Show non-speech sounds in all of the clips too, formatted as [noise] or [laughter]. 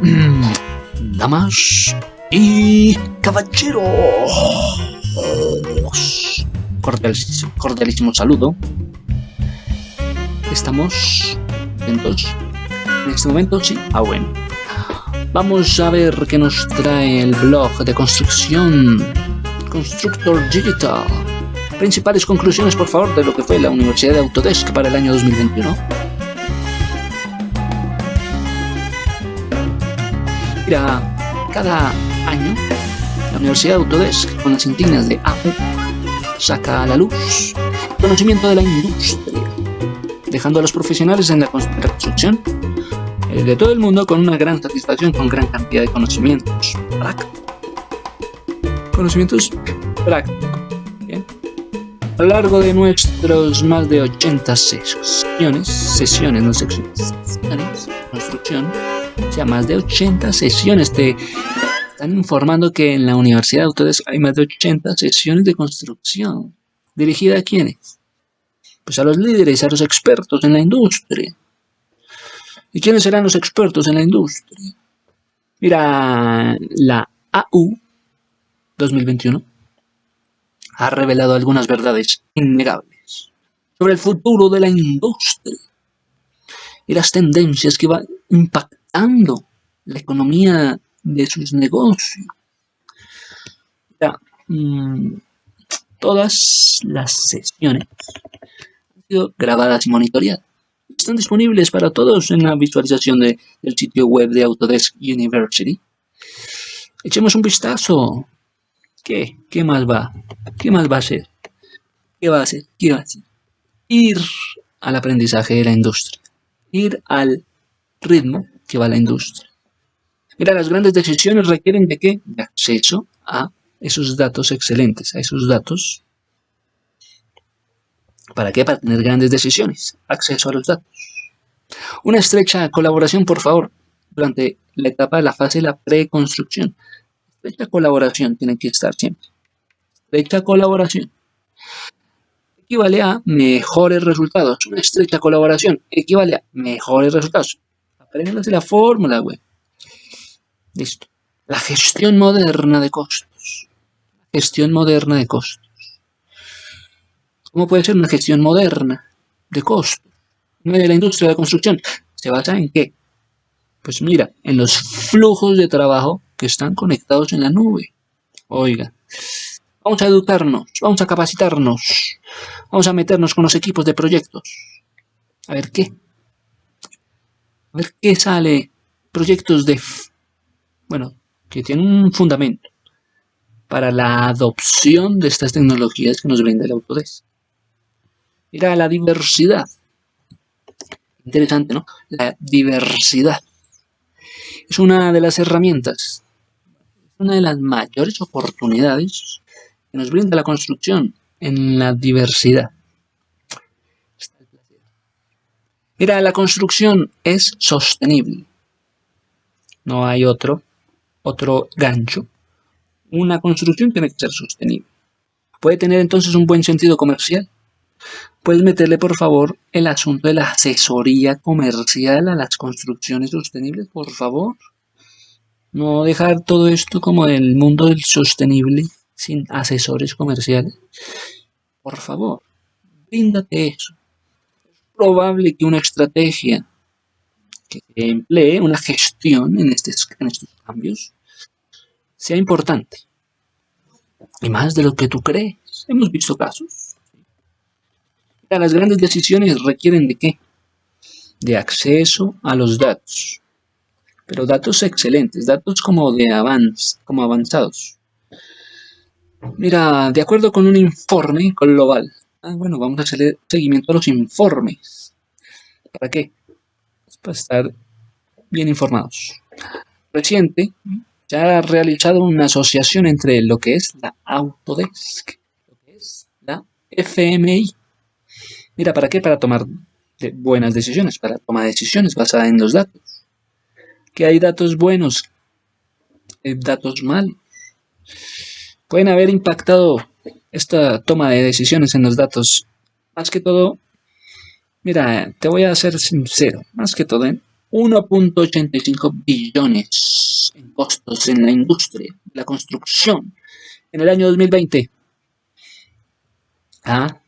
[clears throat] Damas y caballeros. Cordialísimo, saludo. Estamos atentos. En este momento, sí. Ah, bueno. Vamos a ver qué nos trae el blog de construcción Constructor Digital. Principales conclusiones, por favor, de lo que fue la Universidad de Autodesk para el año 2021. Cada año la Universidad de Autodesk, con las insignias de AU, saca a la luz conocimiento de la industria, dejando a los profesionales en la construcción eh, de todo el mundo con una gran satisfacción, con gran cantidad de conocimientos prácticos. Conocimientos prácticos. A lo largo de nuestros más de 80 sesiones, sesiones, no secciones, sesiones, construcción, sea, más de 80 sesiones, te están informando que en la Universidad de Autodesk hay más de 80 sesiones de construcción. ¿Dirigida a quiénes? Pues a los líderes, a los expertos en la industria. ¿Y quiénes serán los expertos en la industria? Mira, la AU 2021 ha revelado algunas verdades innegables sobre el futuro de la industria y las tendencias que van impactando la economía de sus negocios. Mm, todas las sesiones han sido grabadas y monitoreadas. Están disponibles para todos en la visualización del sitio web de Autodesk University. Echemos un vistazo. ¿Qué? ¿Qué más va? ¿Qué más va a ser? ¿Qué va a hacer? ¿Qué va a hacer? Ir al aprendizaje de la industria. Ir al ritmo que va la industria. Mira, las grandes decisiones requieren de qué? De acceso a esos datos excelentes, a esos datos. ¿Para qué? Para tener grandes decisiones. Acceso a los datos. Una estrecha colaboración, por favor, durante la etapa de la fase de la preconstrucción. Estrecha colaboración tiene que estar siempre. Estrecha colaboración equivale a mejores resultados. Una estrecha colaboración equivale a mejores resultados. Apréndase la fórmula, güey. Listo. La gestión moderna de costos. Gestión moderna de costos. ¿Cómo puede ser una gestión moderna de costos? de la industria de la construcción. ¿Se basa en qué? Pues mira, en los flujos de trabajo que están conectados en la nube. Oiga, vamos a educarnos, vamos a capacitarnos, vamos a meternos con los equipos de proyectos. A ver qué. A ver qué sale. Proyectos de... Bueno, que tienen un fundamento para la adopción de estas tecnologías que nos brinda el Autodesk. Mira la diversidad. Interesante, ¿no? La diversidad. Es una de las herramientas, una de las mayores oportunidades que nos brinda la construcción en la diversidad. Mira, la construcción es sostenible. No hay otro, otro gancho. Una construcción tiene que ser sostenible. Puede tener entonces un buen sentido comercial. Puedes meterle por favor el asunto de la asesoría comercial a las construcciones sostenibles, por favor. No dejar todo esto como del mundo del sostenible sin asesores comerciales. Por favor, bríndate eso. Probable que una estrategia que emplee, una gestión en, estos cambios, sea importante. Y más de lo que tú crees. Hemos visto casos. Las grandes decisiones requieren de qué? De acceso a los datos. Pero datos excelentes, datos como de avance, como avanzados. Mira, de acuerdo con un informe global, ah, bueno, vamos a hacer seguimiento a los informes. ¿Para qué? Para estar bien informados. Reciente, se ha realizado una asociación entre lo que es la Autodesk, lo que es la FMI. Mira, ¿para qué? Para tomar buenas decisiones, para tomar decisiones basadas en los datos. Que hay datos buenos, hay datos malos pueden haber impactado esta toma de decisiones en los datos. Más que todo, mira, te voy a ser sincero, más que todo, ¿eh? 1.85 billones en costos en la industria la construcción en el año 2020. Ah,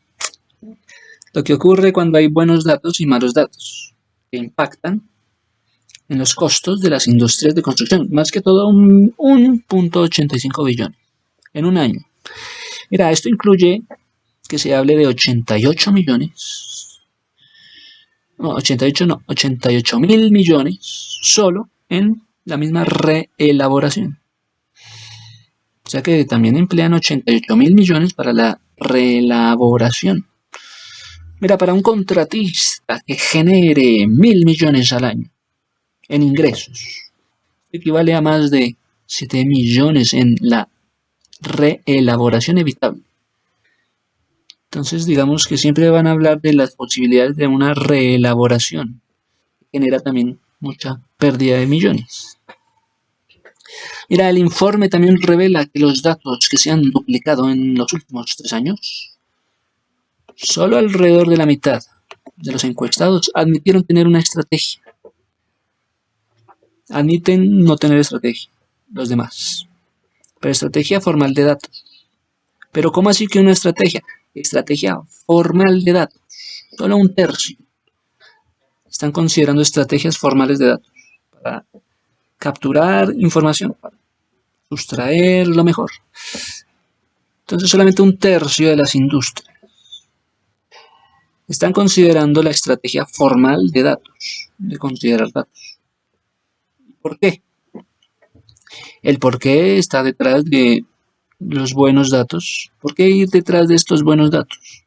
lo que ocurre cuando hay buenos datos y malos datos que impactan en los costos de las industrias de construcción, más que todo un 1.85 billones en un año. Mira, esto incluye que se hable de 88 millones, no, 88 no, 88 mil millones solo en la misma reelaboración. O sea que también emplean 88 mil millones para la reelaboración. Mira, para un contratista que genere mil millones al año en ingresos, equivale a más de 7 millones en la reelaboración evitable. Entonces, digamos que siempre van a hablar de las posibilidades de una reelaboración. Genera también mucha pérdida de millones. Mira, el informe también revela que los datos que se han duplicado en los últimos tres años, solo alrededor de la mitad de los encuestados admitieron tener una estrategia. Admiten no tener estrategia, los demás. Pero estrategia formal de datos. Pero ¿cómo así que una estrategia? Estrategia formal de datos. Solo un tercio. Están considerando estrategias formales de datos para capturar información, para sustraer lo mejor. Entonces solamente un tercio de las industrias están considerando la estrategia formal de datos, de considerar datos. ¿Por qué? El por qué está detrás de los buenos datos. ¿Por qué ir detrás de estos buenos datos?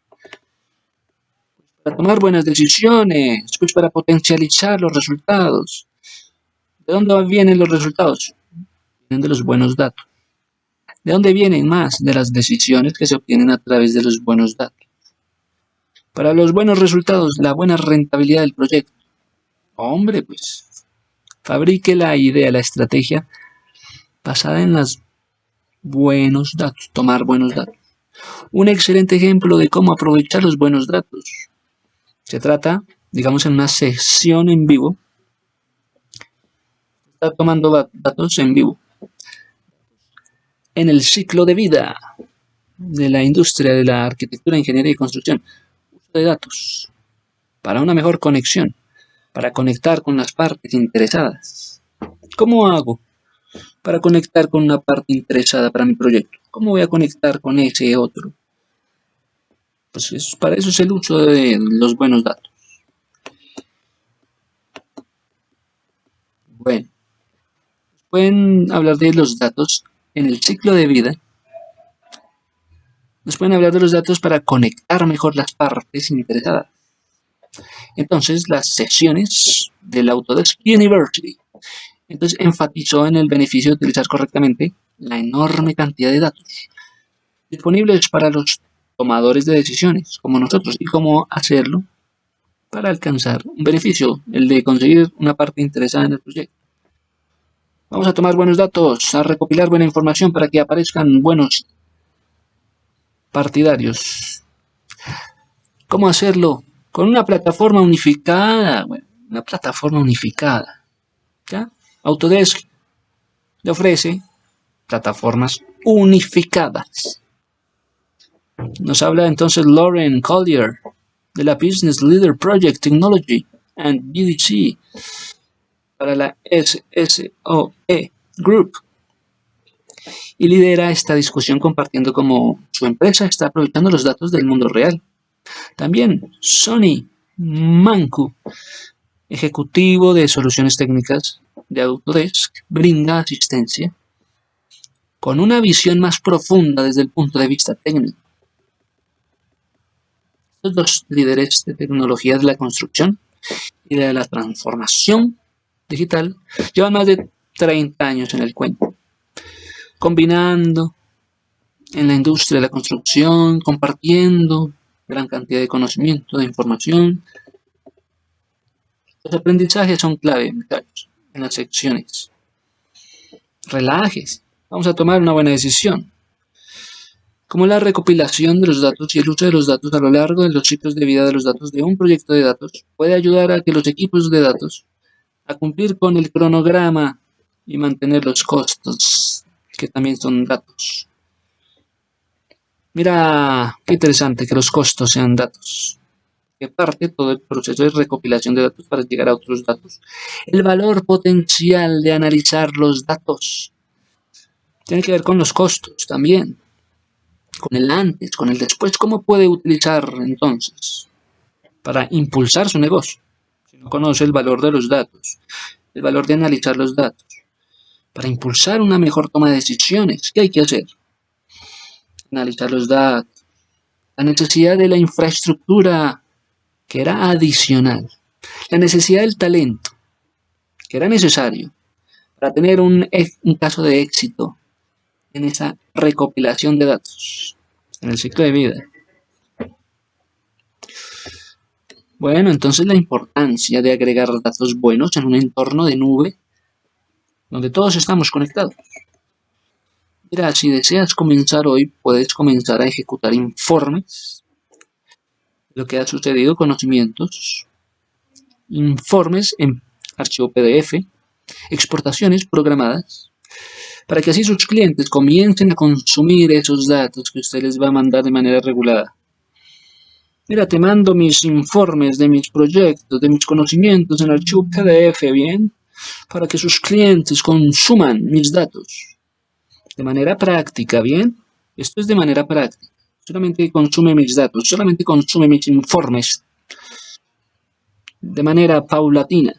Para tomar buenas decisiones, pues para potencializar los resultados. ¿De dónde vienen los resultados? Vienen de los buenos datos. ¿De dónde vienen más? De las decisiones que se obtienen a través de los buenos datos. Para los buenos resultados, la buena rentabilidad del proyecto. Hombre, pues, fabrique la idea, la estrategia basada en los buenos datos, tomar buenos datos. Un excelente ejemplo de cómo aprovechar los buenos datos. Se trata, digamos, en una sesión en vivo. Está tomando datos en vivo. En el ciclo de vida de la industria de la arquitectura, ingeniería y construcción. Uso de datos para una mejor conexión, para conectar con las partes interesadas. ¿Cómo hago? Para conectar con una parte interesada para mi proyecto. ¿Cómo voy a conectar con ese otro? Pues para eso es el uso de los buenos datos. Bueno, pueden hablar de los datos en el ciclo de vida. Nos pueden hablar de los datos para conectar mejor las partes interesadas. Entonces, las sesiones del Autodesk University entonces enfatizó en el beneficio de utilizar correctamente la enorme cantidad de datos disponibles para los tomadores de decisiones, como nosotros, y cómo hacerlo para alcanzar un beneficio, el de conseguir una parte interesada en el proyecto. Vamos a tomar buenos datos, a recopilar buena información para que aparezcan buenos partidarios. ¿Cómo hacerlo? Con una plataforma unificada, una plataforma unificada. ¿Ya? Autodesk le ofrece plataformas unificadas. Nos habla entonces Lauren Collier de la Business Leader Project Technology and BDC para la SSOE Group y lidera esta discusión compartiendo cómo su empresa está aprovechando los datos del mundo real. También Sony Manku, ejecutivo de soluciones técnicas de Autodesk brinda asistencia con una visión más profunda desde el punto de vista técnico. Estos dos líderes de tecnología de la construcción y de la transformación digital llevan más de 30 años en el cuento, combinando en la industria de la construcción, compartiendo gran cantidad de conocimiento, de información. Los aprendizajes son clave, en las secciones. Relajes, vamos a tomar una buena decisión. Como la recopilación de los datos y el uso de los datos a lo largo de los ciclos de vida de los datos de un proyecto de datos puede ayudar a que los equipos de datos a cumplir con el cronograma y mantener los costos, que también son datos. Mira, qué interesante que los costos sean datos. Que parte todo el proceso de recopilación de datos para llegar a otros datos. El valor potencial de analizar los datos tiene que ver con los costos también. Con el antes, con el después. ¿Cómo puede utilizar entonces para impulsar su negocio? Si no conoce el valor de los datos, el valor de analizar los datos. Para impulsar una mejor toma de decisiones, ¿qué hay que hacer? analizar los datos, la necesidad de la infraestructura que era adicional, la necesidad del talento que era necesario para tener un, un caso de éxito en esa recopilación de datos en el ciclo de vida. Bueno, entonces la importancia de agregar datos buenos en un entorno de nube donde todos estamos conectados. Mira, si deseas comenzar hoy, puedes comenzar a ejecutar informes, lo que ha sucedido, conocimientos, informes en archivo PDF, exportaciones programadas, para que así sus clientes comiencen a consumir esos datos que usted les va a mandar de manera regulada. Mira, te mando mis informes de mis proyectos, de mis conocimientos en archivo PDF, ¿bien? Para que sus clientes consuman mis datos de manera práctica, ¿bien? Esto es de manera práctica. Solamente consume mis datos, solamente consume mis informes de manera paulatina.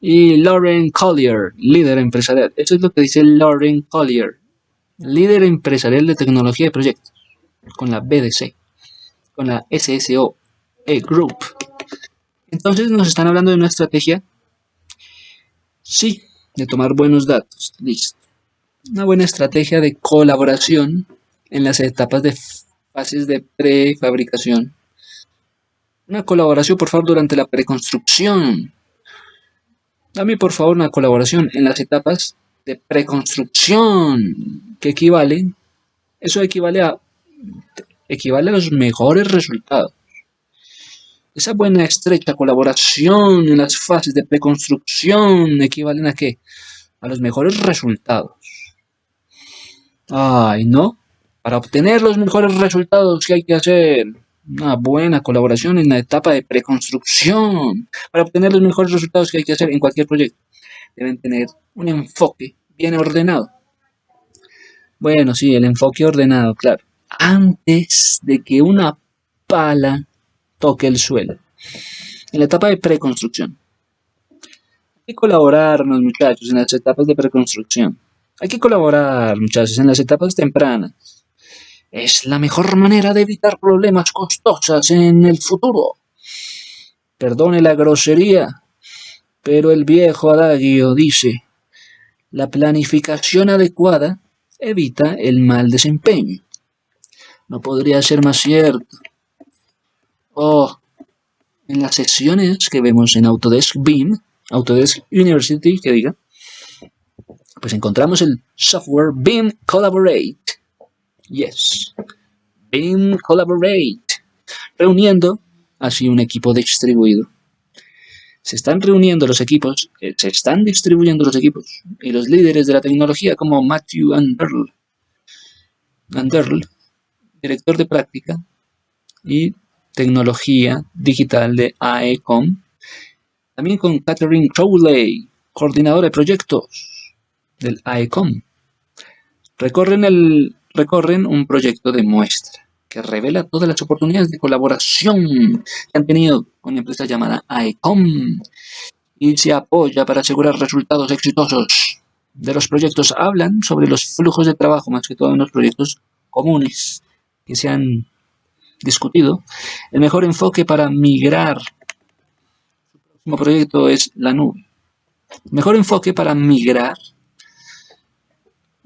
Y Lauren Collier, líder empresarial. Eso es lo que dice Lauren Collier, líder empresarial de tecnología de proyectos, con la BDC, con la SSO e Group. Entonces nos están hablando de una estrategia. Sí, de tomar buenos datos. Listo. Una buena estrategia de colaboración en las etapas de fases de prefabricación. Una colaboración, por favor, durante la preconstrucción. Dame, por favor, una colaboración en las etapas de preconstrucción, que equivale, eso equivale a, equivale a los mejores resultados. Esa buena estrecha colaboración en las fases de preconstrucción equivalen a qué? A los mejores resultados. Ay, ¿no? Para obtener los mejores resultados, ¿qué hay que hacer? Una buena colaboración en la etapa de preconstrucción. Para obtener los mejores resultados que hay que hacer en cualquier proyecto, deben tener un enfoque bien ordenado. Bueno, sí, el enfoque ordenado, claro. Antes de que una pala toque el suelo. En la etapa de preconstrucción. Hay que colaborar, muchachos, en las etapas de preconstrucción. Hay que colaborar, muchachos, en las etapas tempranas. Es la mejor manera de evitar problemas costosos en el futuro. Perdone la grosería, pero el viejo adagio dice, la planificación adecuada evita el mal desempeño. No podría ser más cierto o en las sesiones que vemos en Autodesk BIM, Autodesk University, que diga, pues encontramos el software BIM Collaborate. Yes, BIM Collaborate, reuniendo así un equipo distribuido. Se están reuniendo los equipos, eh, se están distribuyendo los equipos, y los líderes de la tecnología como Matthew Anderl, Anderl director de práctica, y tecnología digital de AECOM. También con Catherine Crowley, coordinadora de proyectos del AECOM. Recorren, el, recorren un proyecto de muestra que revela todas las oportunidades de colaboración que han tenido con una empresa llamada AECOM y se apoya para asegurar resultados exitosos de los proyectos. Hablan sobre los flujos de trabajo, más que todo en los proyectos comunes que se han discutido, el mejor enfoque para migrar su próximo proyecto es la nube. El mejor enfoque para migrar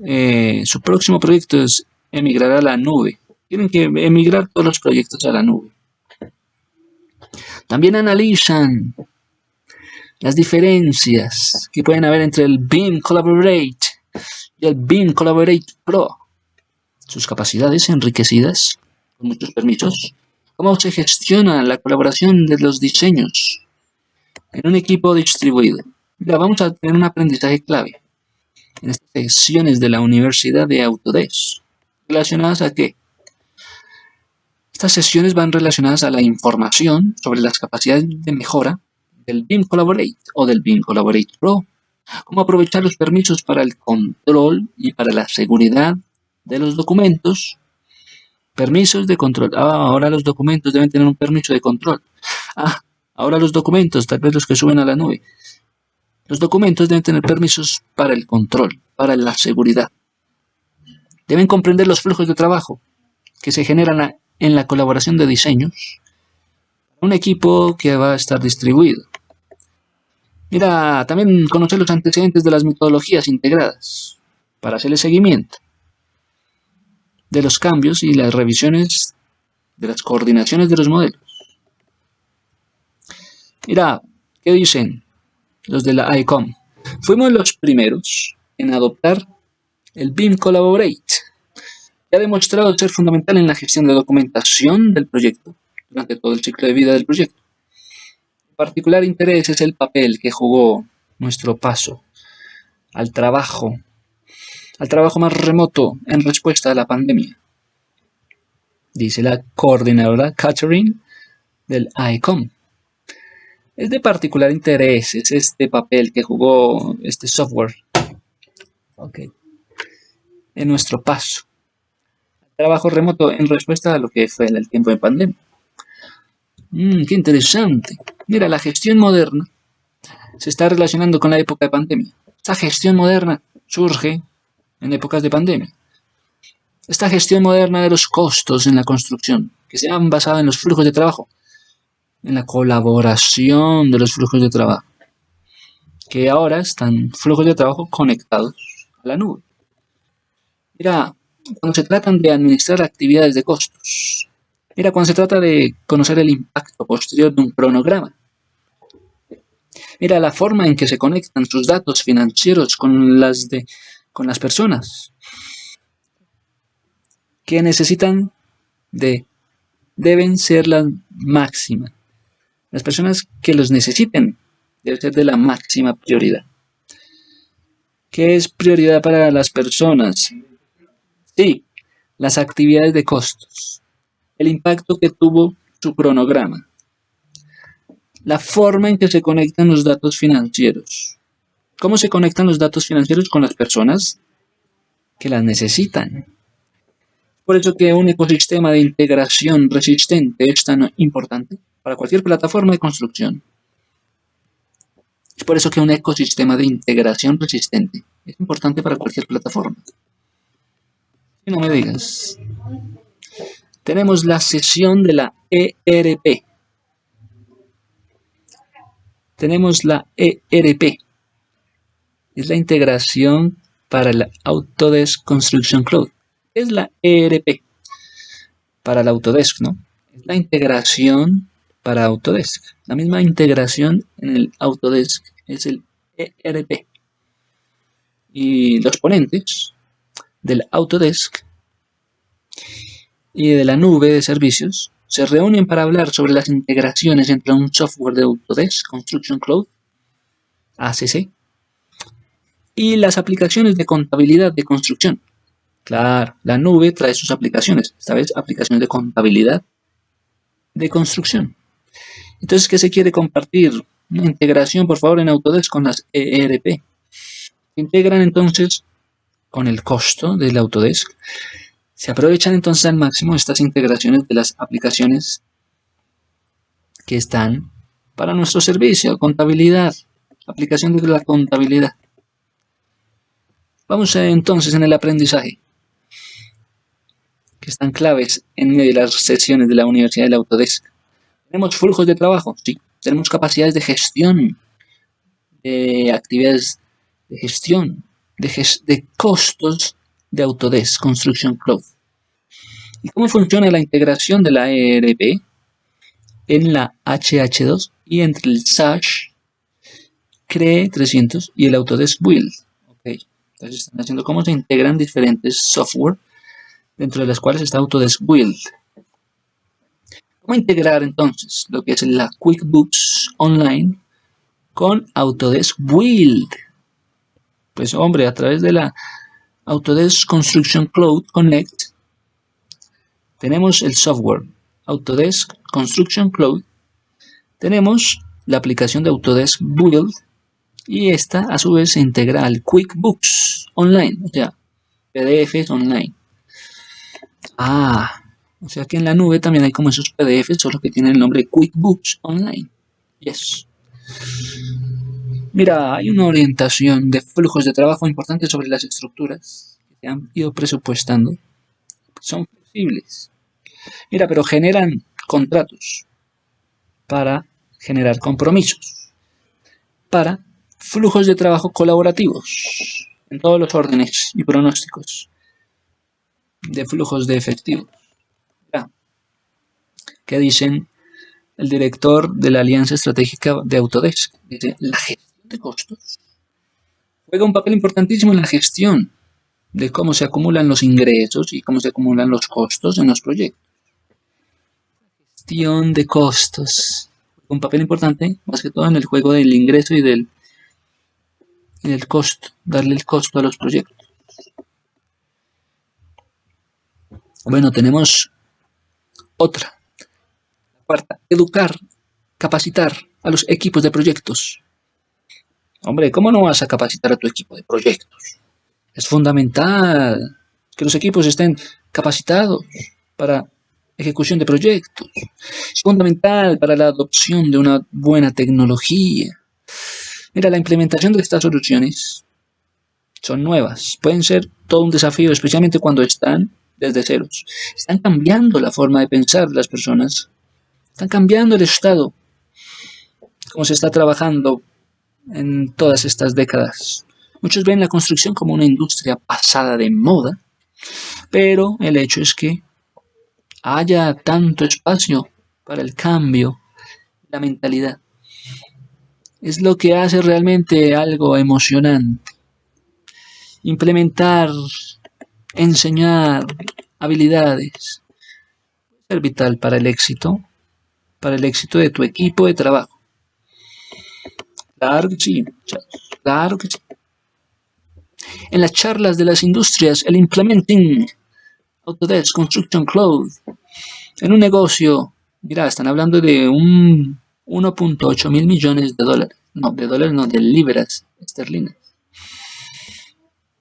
eh, su próximo proyecto es emigrar a la nube. Tienen que emigrar todos los proyectos a la nube. También analizan las diferencias que pueden haber entre el BIM Collaborate y el BIM Collaborate Pro. Sus capacidades enriquecidas muchos permisos. ¿Cómo se gestiona la colaboración de los diseños en un equipo distribuido. Ya vamos a tener un aprendizaje clave en estas secciones de la Universidad de Autodesk. ¿Relacionadas a qué? Estas sesiones van relacionadas a la información sobre las capacidades de mejora del BIM Collaborate o del BIM Collaborate Pro. Cómo aprovechar los permisos para el control y para la seguridad de los documentos. Permisos de control. Ah, ahora los documentos deben tener un permiso de control. Ah, ahora los documentos, tal vez los que suben a la nube. Los documentos deben tener permisos para el control, para la seguridad. Deben comprender los flujos de trabajo que se generan en la colaboración de diseños. Un equipo que va a estar distribuido. Mira, también conocer los antecedentes de las metodologías integradas para hacer el seguimiento de los cambios y las revisiones de las coordinaciones de los modelos. Mira, ¿qué dicen los de la ICOM? Fuimos los primeros en adoptar el BIM Collaborate, que ha demostrado ser fundamental en la gestión de documentación del proyecto durante todo el ciclo de vida del proyecto. De particular interés es el papel que jugó nuestro paso al trabajo, al trabajo más remoto en respuesta a la pandemia. Dice la coordinadora Catherine del ICOM. Es de particular interés, es este papel que jugó este software en nuestro paso. Trabajo remoto en respuesta a lo que fue el tiempo de pandemia. Mm, qué interesante. Mira, la gestión moderna se está relacionando con la época de pandemia. Esta gestión moderna surge en épocas de pandemia. Esta gestión moderna de los costos en la construcción, que se han basado en los flujos de trabajo, en la colaboración de los flujos de trabajo, que ahora están flujos de trabajo conectados a la nube. Mira, cuando se tratan de administrar actividades de costos, mira, cuando se trata de conocer el impacto posterior de un cronograma, mira la forma en que se conectan sus datos financieros con las, de, con las personas que necesitan de, deben ser las máximas. Las personas que los necesiten deben ser de la máxima prioridad. ¿Qué es prioridad para las personas? Sí, las actividades de costos, el impacto que tuvo su cronograma, la forma en que se conectan los datos financieros. ¿Cómo se conectan los datos financieros con las personas que las necesitan? Por eso que un ecosistema de integración resistente es tan importante para cualquier plataforma de construcción. Es por eso que un ecosistema de integración resistente es importante para cualquier plataforma. Y no me digas. Tenemos la sesión de la ERP. Tenemos la ERP. Es la integración para la Autodesk Construction Cloud es la ERP para la Autodesk, ¿no? Es la integración para Autodesk. La misma integración en el Autodesk es el ERP. Y los ponentes del Autodesk y de la nube de servicios se reúnen para hablar sobre las integraciones entre un software de Autodesk, Construction Cloud, ACC, y las aplicaciones de contabilidad de construcción, Claro, la nube trae sus aplicaciones, esta vez aplicaciones de contabilidad, de construcción. Entonces, ¿qué se quiere compartir? Integración, por favor, en Autodesk con las ERP. Se integran entonces con el costo del Autodesk. Se aprovechan entonces al máximo estas integraciones de las aplicaciones que están para nuestro servicio, contabilidad, aplicación de la contabilidad. Vamos entonces en el aprendizaje que están claves en medio de las sesiones de la Universidad del Autodesk. Tenemos flujos de trabajo, sí. Tenemos capacidades de gestión, de actividades de gestión, de, costos de Autodesk Construction Cloud. ¿Y cómo funciona la integración de la ERP en la HH2 y entre el SASH, CRE 300 y el Autodesk Build? Okay. Entonces están haciendo cómo se integran diferentes software dentro de las cuales está Autodesk Build. ¿Cómo integrar entonces lo que es la QuickBooks Online con Autodesk Build. Pues hombre, a través de la Autodesk Construction Cloud Connect tenemos el software Autodesk Construction Cloud, tenemos la aplicación de Autodesk Build y esta a su vez se integra al QuickBooks Online, o sea, PDFs online. Ah, o sea que en la nube también hay como esos PDFs, solo que tienen el nombre QuickBooks Online. Yes. Mira, hay una orientación de flujos de trabajo importante sobre las estructuras que se han ido presupuestando. Son flexibles. Mira, pero generan contratos para generar compromisos, para flujos de trabajo colaborativos en todos los órdenes y pronósticos de flujos de efectivos. ¿Qué dicen el director de la Alianza Estratégica de Autodesk? Dice, la gestión de costos juega un papel importantísimo en la gestión de cómo se acumulan los ingresos y cómo se acumulan los costos en los proyectos. Gestión de costos. Un papel importante, más que todo en el juego del ingreso y del, y del costo, darle el costo a los proyectos. Bueno, tenemos otra Cuarta, educar, capacitar a los equipos de proyectos. Hombre, ¿cómo no vas a capacitar a tu equipo de proyectos? Es fundamental que los equipos estén capacitados para ejecución de proyectos. Es fundamental para la adopción de una buena tecnología. Mira, la implementación de estas soluciones son nuevas. Pueden ser todo un desafío, especialmente cuando están desde ceros. Están cambiando la forma de pensar las personas están cambiando el estado, como se está trabajando en todas estas décadas. Muchos ven la construcción como una industria pasada de moda, pero el hecho es que haya tanto espacio para el cambio, la mentalidad. Es lo que hace realmente algo emocionante. Implementar, enseñar habilidades, ser vital para el éxito para el éxito de tu equipo de trabajo. Claro que sí, claro que sí. En las charlas de las industrias, el Implementing Autodesk Construction Cloud, en un negocio, mira, están hablando de un 1.8 mil millones de dólares, no, de dólares, no, de libras esterlinas.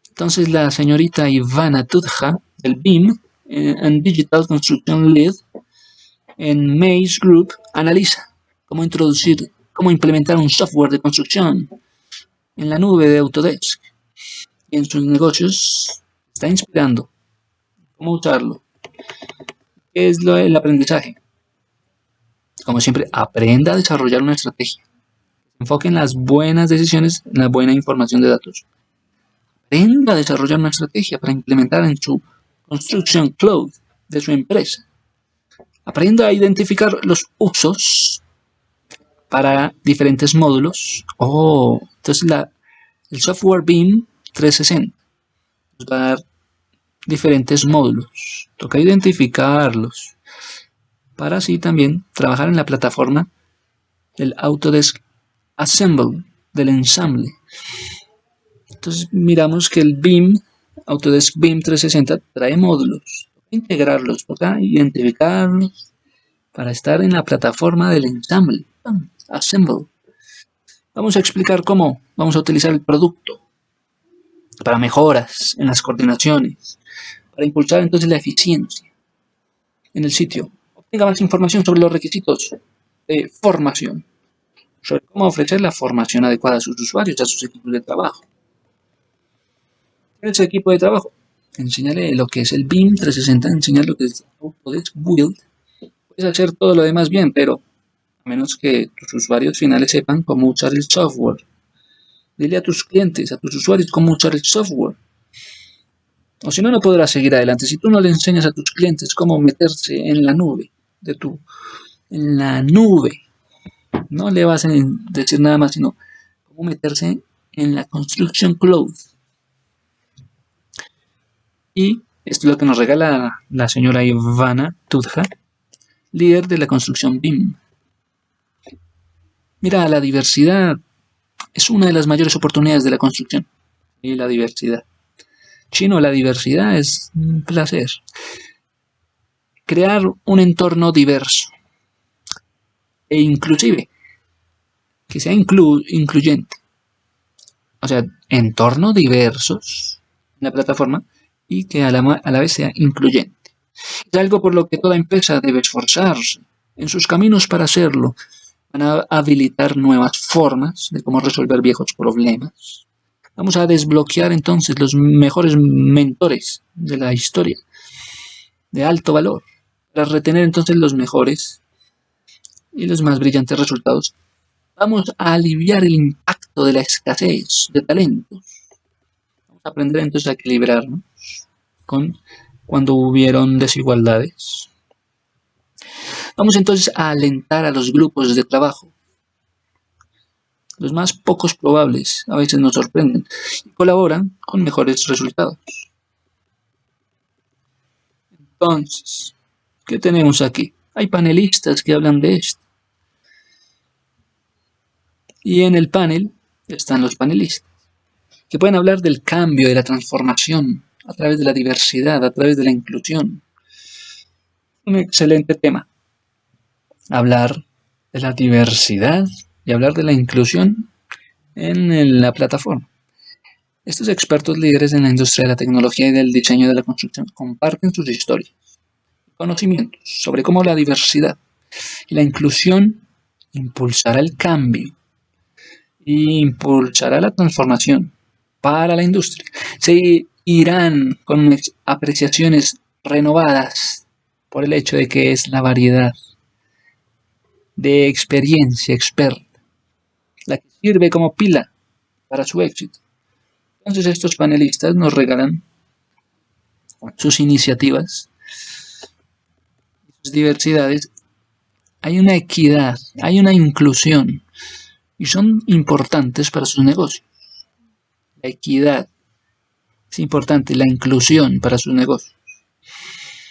Entonces la señorita Ivana Tudja, del BIM, and eh, Digital Construction Lead, en Maze Group analiza cómo introducir, cómo implementar un software de construcción en la nube de Autodesk y en sus negocios está inspirando cómo usarlo. ¿Qué es lo, el aprendizaje? Como siempre, aprenda a desarrollar una estrategia. Enfoque en las buenas decisiones, en la buena información de datos. Aprenda a desarrollar una estrategia para implementar en su Construction Cloud de su empresa. Aprenda a identificar los usos para diferentes módulos. Oh, entonces el software BIM 360 nos va a dar diferentes módulos. Toca identificarlos para así también trabajar en la plataforma el Autodesk Assemble del ensamble. Entonces miramos que el BIM, Autodesk BIM 360, trae módulos integrarlos, toca identificarlos para estar en la plataforma del ensamble, assemble. Vamos a explicar cómo vamos a utilizar el producto para mejoras en las coordinaciones, para impulsar entonces la eficiencia en el sitio. Obtenga más información sobre los requisitos de formación, sobre cómo ofrecer la formación adecuada a sus usuarios, a sus equipos de trabajo. ¿Qué es el equipo de trabajo? Enseñarle lo que es el BIM 360, enseñar lo que es Autodesk Build. Puedes hacer todo lo demás bien, pero a menos que tus usuarios finales sepan cómo usar el software. Dile a tus clientes, a tus usuarios cómo usar el software. O si no, no podrás seguir adelante. Si tú no le enseñas a tus clientes cómo meterse en la nube de tu, en la nube, no le vas a decir nada más, sino cómo meterse en la Construction Cloud. Y esto es lo que nos regala la señora Ivana Tudja, líder de la construcción BIM. Mira, la diversidad es una de las mayores oportunidades de la construcción y la diversidad. Chino, la diversidad es un placer. Crear un entorno diverso e inclusive que sea incluyente. O sea, entornos diversos en la plataforma y que a la, a la vez sea incluyente. Es algo por lo que toda empresa debe esforzarse en sus caminos para hacerlo. Van a habilitar nuevas formas de cómo resolver viejos problemas. Vamos a desbloquear entonces los mejores mentores de la historia de alto valor para retener entonces los mejores y los más brillantes resultados. Vamos a aliviar el impacto de la escasez de talentos. Vamos a aprender entonces a equilibrarnos cuando hubieron desigualdades. Vamos entonces a alentar a los grupos de trabajo. Los más pocos probables a veces nos sorprenden y colaboran con mejores resultados. Entonces, ¿qué tenemos aquí? Hay panelistas que hablan de esto. Y en el panel están los panelistas, que pueden hablar del cambio, de la transformación, a través de la diversidad, a través de la inclusión. Un excelente tema. Hablar de la diversidad y hablar de la inclusión en la plataforma. Estos expertos líderes en la industria de la tecnología y del diseño de la construcción comparten sus historias y conocimientos sobre cómo la diversidad y la inclusión impulsará el cambio e impulsará la transformación para la industria. Se irán con apreciaciones renovadas por el hecho de que es la variedad de experiencia experta la que sirve como pila para su éxito. Entonces estos panelistas nos regalan sus iniciativas, sus diversidades. Hay una equidad, hay una inclusión y son importantes para sus negocios. La equidad, es importante la inclusión para sus negocios.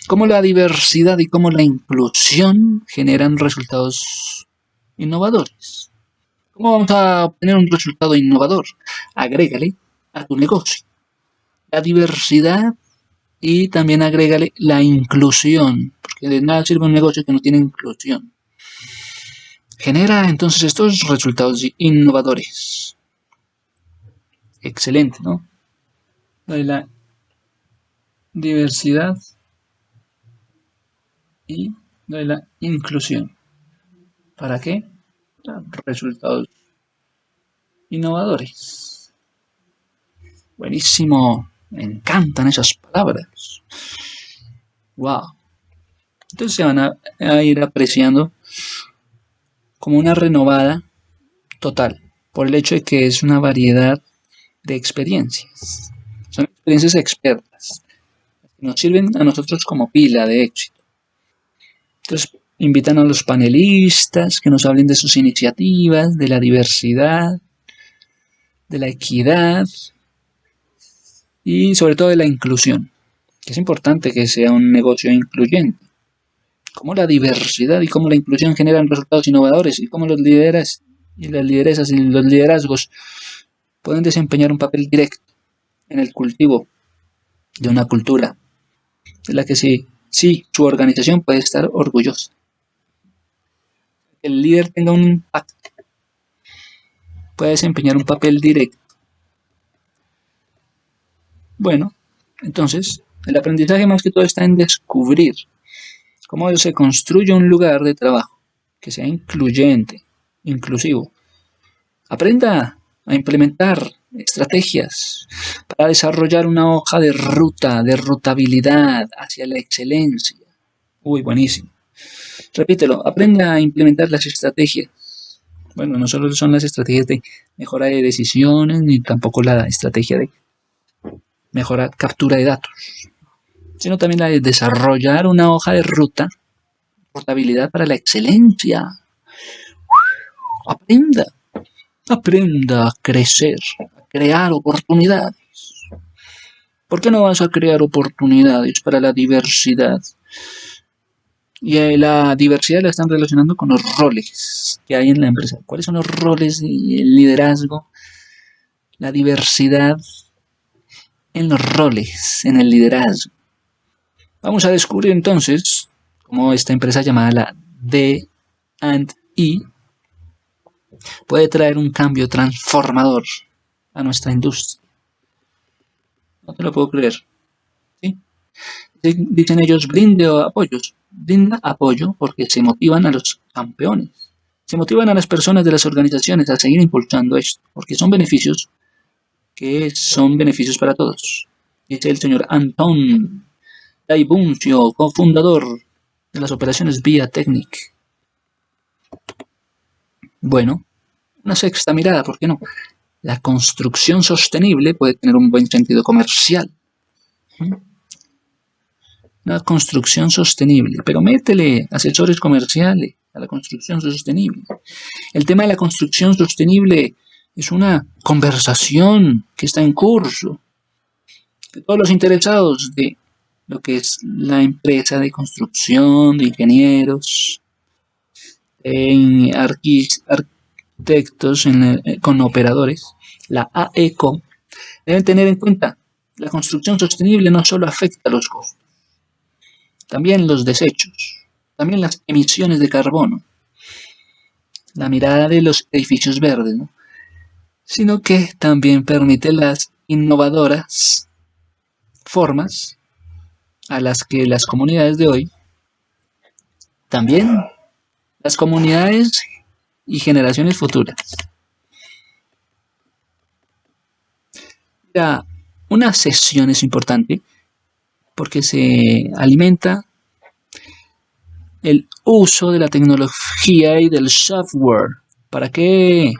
Cómo la diversidad y cómo la inclusión generan resultados innovadores. ¿Cómo vamos a obtener un resultado innovador? Agrégale a tu negocio la diversidad y también agrégale la inclusión, porque de nada sirve un negocio que no tiene inclusión. Genera entonces estos resultados innovadores. Excelente, ¿no? De la diversidad y de la inclusión. ¿Para qué? Resultados innovadores. Buenísimo. Me encantan esas palabras. Wow. Entonces se van a, a ir apreciando como una renovada total por el hecho de que es una variedad de experiencias. Experiencias expertas, que nos sirven a nosotros como pila de éxito. Entonces, invitan a los panelistas que nos hablen de sus iniciativas, de la diversidad, de la equidad y sobre todo de la inclusión, que es importante que sea un negocio incluyente. Cómo la diversidad y cómo la inclusión generan resultados innovadores y cómo los líderes y las lideresas y los liderazgos pueden desempeñar un papel directo en el cultivo de una cultura de la que sí, sí, su organización puede estar orgullosa. El líder tenga un impacto, puede desempeñar un papel directo. Bueno, entonces, el aprendizaje más que todo está en descubrir cómo se construye un lugar de trabajo que sea incluyente, inclusivo. Aprenda a implementar estrategias para desarrollar una hoja de ruta, de rutabilidad hacia la excelencia. Uy, buenísimo. Repítelo, aprenda a implementar las estrategias. Bueno, no solo son las estrategias de mejora de decisiones, ni tampoco la estrategia de mejora, captura de datos, sino también la de desarrollar una hoja de ruta, rutabilidad para la excelencia. Aprenda, aprenda a crecer, crear oportunidades. ¿Por qué no vas a crear oportunidades para la diversidad? Y eh, la diversidad la están relacionando con los roles que hay en la empresa. ¿Cuáles son los roles y el liderazgo? La diversidad en los roles, en el liderazgo. Vamos a descubrir entonces cómo esta empresa llamada la D&E puede traer un cambio transformador a nuestra industria. No te lo puedo creer. Dicen ellos, brinde apoyos. Brinda apoyo porque se motivan a los campeones. Se motivan a las personas de las organizaciones a seguir impulsando esto, porque son beneficios que son beneficios para todos. Dice el señor Anton Daibuncio, cofundador de las operaciones Vía Technic. Bueno, una sexta mirada, ¿por qué no? La construcción sostenible puede tener un buen sentido comercial. Una construcción sostenible, pero métele asesores comerciales a la construcción sostenible. El tema de la construcción sostenible es una conversación que está en curso. Todos los interesados de lo que es la empresa de construcción, de ingenieros, en arquitectos eh, con operadores, la AECO, deben tener en cuenta la construcción sostenible no solo afecta a los costos, también los desechos, también las emisiones de carbono, la mirada de los edificios verdes, sino que también permite las innovadoras formas a las que las comunidades de hoy, también las comunidades y generaciones futuras. una sesión es importante porque se alimenta el uso de la tecnología y del software. ¿Para qué?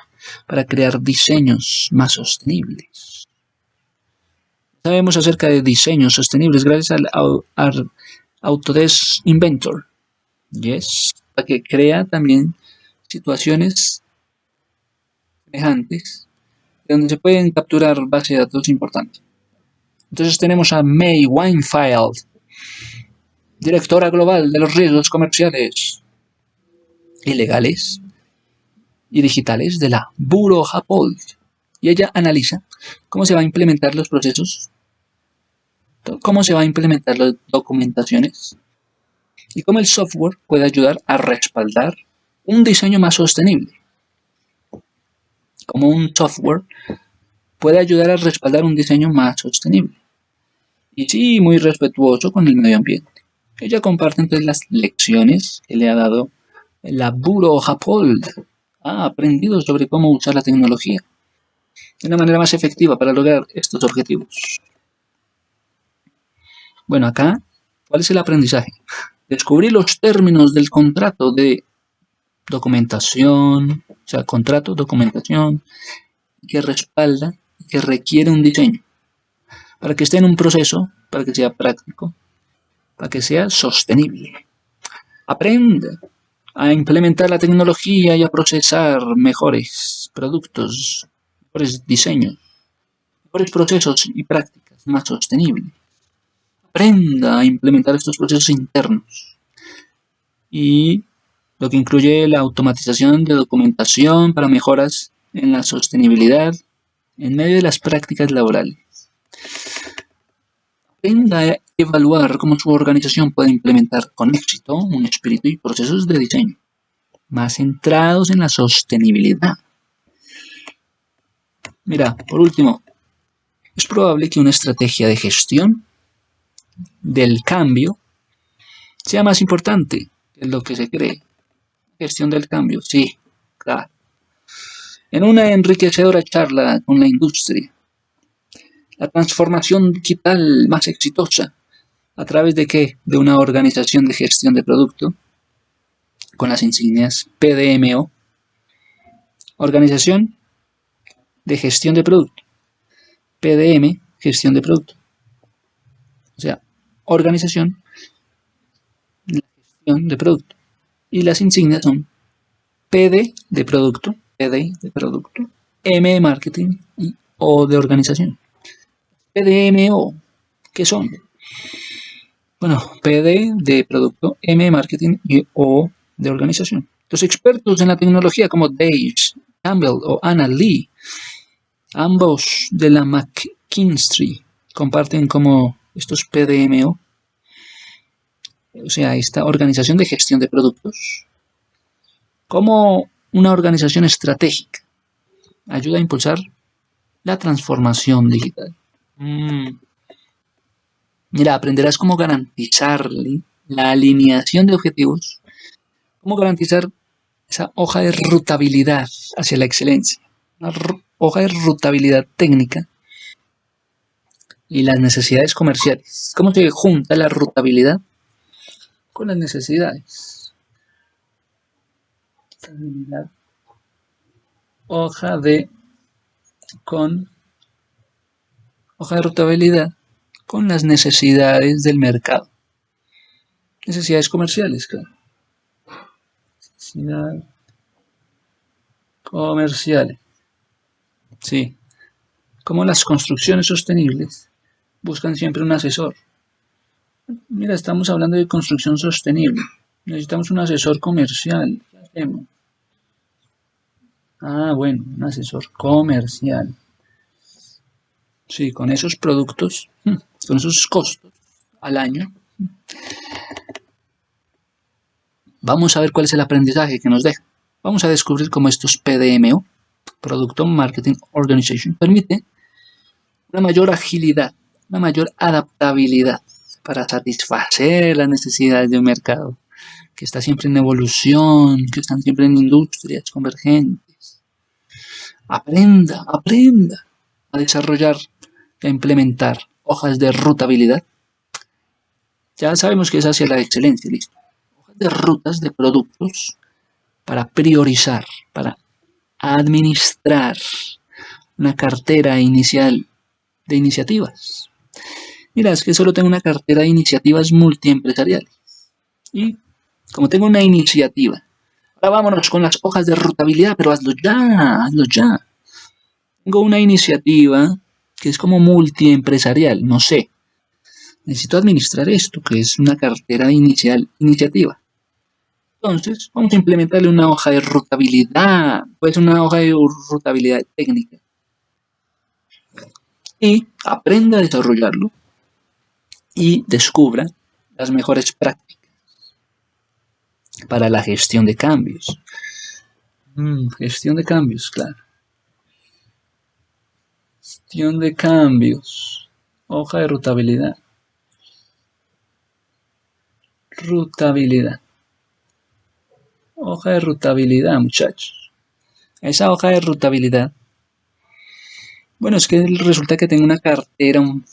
Para crear diseños más sostenibles. Sabemos acerca de diseños sostenibles gracias al, Autodesk Inventor. Yes, para que crea también situaciones semejantes donde se pueden capturar bases de datos importantes. Entonces tenemos a May Winefield, directora global de los riesgos comerciales ilegales y digitales de la Bureau Happold. Y ella analiza cómo se va a implementar los procesos, cómo se va a implementar las documentaciones y cómo el software puede ayudar a respaldar un diseño más sostenible. Como un software puede ayudar a respaldar un diseño más sostenible. Y sí, muy respetuoso con el medio ambiente. Ella comparte entonces las lecciones que le ha dado la Buro Hapold. Ha aprendido sobre cómo usar la tecnología de una manera más efectiva para lograr estos objetivos. Bueno, acá, ¿cuál es el aprendizaje? Descubrir los términos del contrato de documentación, o sea, contrato, documentación, que respalda que requiere un diseño, para que esté en un proceso, para que sea práctico, para que sea sostenible. Aprende a implementar la tecnología y a procesar mejores productos, mejores diseños, mejores procesos y prácticas más sostenibles. Aprenda a implementar estos procesos internos y lo que incluye la automatización de documentación para mejoras en la sostenibilidad en medio de las prácticas laborales. Aprenda a evaluar cómo su organización puede implementar con éxito un espíritu y procesos de diseño más centrados en la sostenibilidad. Mira, por último, es probable que una estrategia de gestión del cambio sea más importante que lo que se cree. Gestión del cambio, sí, claro en una enriquecedora charla con la industria. La transformación digital más exitosa, ¿a través de qué? De una organización de gestión de producto, con las insignias PDMO, Organización de Gestión de Producto, PDM, Gestión de Producto. O sea, organización de gestión de producto. Y las insignias son PD de producto, PD de producto, M de marketing y O de organización. PDMO, ¿qué son? Bueno, PD de producto, M de marketing y O de organización. Los expertos en la tecnología como Dave Campbell o Anna Lee, ambos de la McKinsey, comparten como estos PDMO, o sea, esta organización de gestión de productos, como una organización estratégica. Ayuda a impulsar la transformación digital. Mm. Mira, aprenderás cómo garantizar la alineación de objetivos, cómo garantizar esa hoja de rutabilidad hacia la excelencia, una hoja de rutabilidad técnica y las necesidades comerciales. ¿Cómo se junta la rutabilidad con las necesidades? Hoja de con hoja de rutabilidad con las necesidades del mercado. Necesidades comerciales, claro. Necesidades comerciales. Sí. Como las construcciones sostenibles buscan siempre un asesor. Mira, estamos hablando de construcción sostenible. Necesitamos un asesor comercial. ¿Qué hacemos? Ah, bueno, un asesor comercial. Sí, con esos productos, hmm, con esos costos al año, vamos a ver cuál es el aprendizaje que nos deja. Vamos a descubrir cómo estos PDMO, Producto Marketing Organization, permite una mayor agilidad, una mayor adaptabilidad para satisfacer las necesidades de un mercado que está siempre en evolución, que están siempre en industrias convergentes. Aprenda, aprenda a desarrollar a implementar hojas de rutabilidad, ya sabemos que es hacia la excelencia, listo. Hojas de rutas de productos para priorizar, para administrar una cartera inicial de iniciativas. Mira, es que solo tengo una cartera de iniciativas multiempresariales. Y como tengo una iniciativa, ahora vámonos con las hojas de rutabilidad, pero hazlo ya, hazlo ya. Tengo una iniciativa que es como multiempresarial, no sé. Necesito administrar esto, que es una cartera inicial, iniciativa. Entonces, vamos a implementarle una hoja de rutabilidad, pues una hoja de rutabilidad técnica. Y aprenda a desarrollarlo y descubra las mejores prácticas para la gestión de cambios. Mm, gestión de cambios, claro. Gestión de cambios. Hoja de rutabilidad. Rutabilidad. Hoja de rutabilidad, muchachos. Esa hoja de rutabilidad. Bueno, es que resulta que tengo una cartera, un,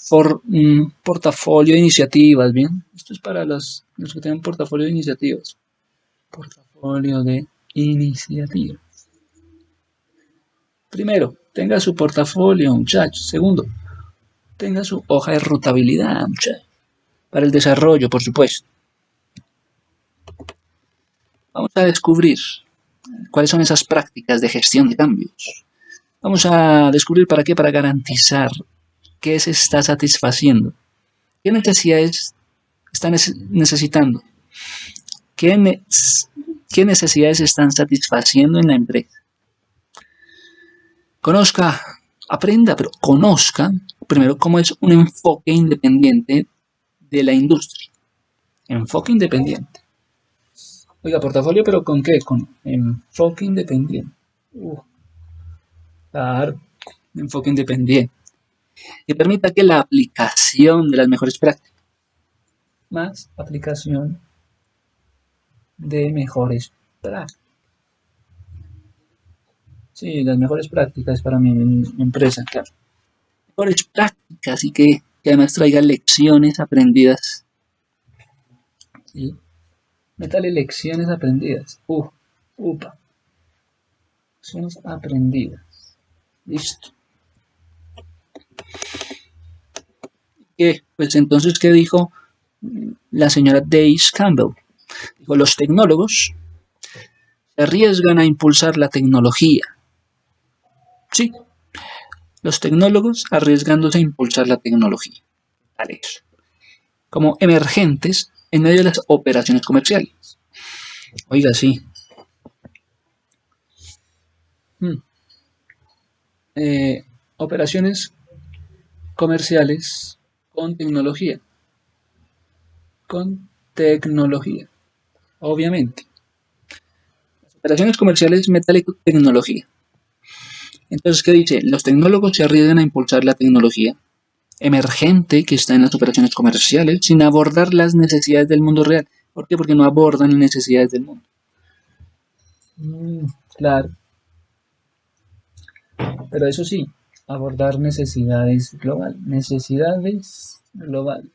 portafolio de iniciativas, ¿bien? Esto es para los, los que tienen portafolio de iniciativas. Portafolio de iniciativas. Primero, tenga su portafolio, muchachos. Segundo, tenga su hoja de rutabilidad, muchachos. Para el desarrollo, por supuesto. Vamos a descubrir cuáles son esas prácticas de gestión de cambios. Vamos a descubrir para qué, para garantizar qué se está satisfaciendo, qué necesidades están necesitando, qué, qué necesidades están satisfaciendo en la empresa. Conozca, aprenda, pero conozca primero cómo es un enfoque independiente de la industria. Enfoque independiente. Oiga, portafolio, pero ¿con qué? Con enfoque independiente. Uh, claro, enfoque independiente. Que permita que la aplicación de las mejores prácticas, más aplicación de mejores prácticas. Sí, las mejores prácticas para mi, empresa, claro. Mejores prácticas y que, además traiga lecciones aprendidas. ¿Sí? Lecciones aprendidas. Uh, upa. Lecciones aprendidas. Listo. ¿Qué? Pues entonces, ¿qué dijo la señora Dace Campbell? Dijo, los tecnólogos se arriesgan a impulsar la tecnología Sí, los tecnólogos arriesgándose a impulsar la tecnología. como emergentes en medio de las operaciones comerciales. Oiga, sí. Eh, operaciones comerciales con tecnología. Con tecnología. Obviamente. Las operaciones comerciales metálico tecnología. Entonces, ¿qué dice? Los tecnólogos se arriesgan a impulsar la tecnología emergente que está en las operaciones comerciales sin abordar las necesidades del mundo real. ¿Por qué? Porque no abordan las necesidades del mundo. Mm, claro. Pero eso sí, abordar necesidades global. Necesidades global.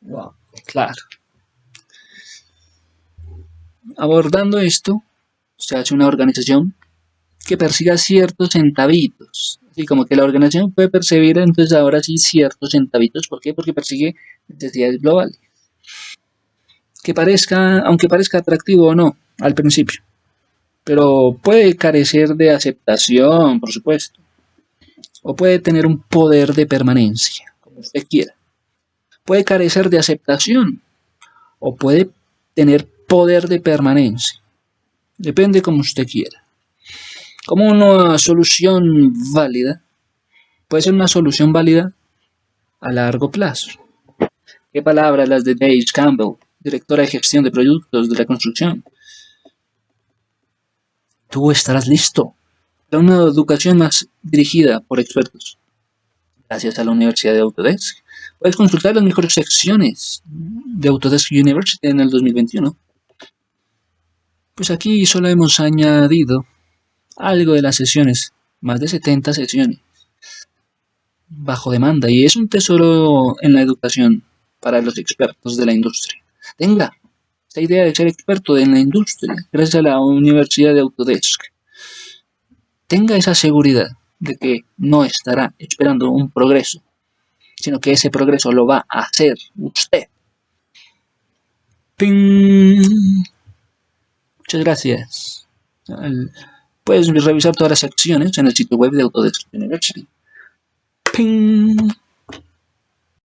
Wow, claro. Abordando esto, se hace una organización que persiga ciertos centavitos. Así como que la organización puede percibir entonces ahora sí ciertos centavitos. ¿Por qué? Porque persigue necesidades globales. Que parezca, aunque parezca atractivo o no, al principio. Pero puede carecer de aceptación, por supuesto. O puede tener un poder de permanencia, como usted quiera. Puede carecer de aceptación. O puede tener poder de permanencia. Depende como usted quiera como una solución válida, puede ser una solución válida a largo plazo. ¿Qué palabras las de Dave Campbell, directora de gestión de productos de la construcción? Tú estarás listo para una educación más dirigida por expertos. Gracias a la Universidad de Autodesk, puedes consultar las mejores secciones de Autodesk University en el 2021. Pues aquí solo hemos añadido algo de las sesiones, más de 70 sesiones, bajo demanda, y es un tesoro en la educación para los expertos de la industria. Tenga esta idea de ser experto en la industria, gracias a la Universidad de Autodesk. Tenga esa seguridad de que no estará esperando un progreso, sino que ese progreso lo va a hacer usted. Muchas gracias. Puedes revisar todas las secciones en el sitio web de Autodesk University. ¡Ping!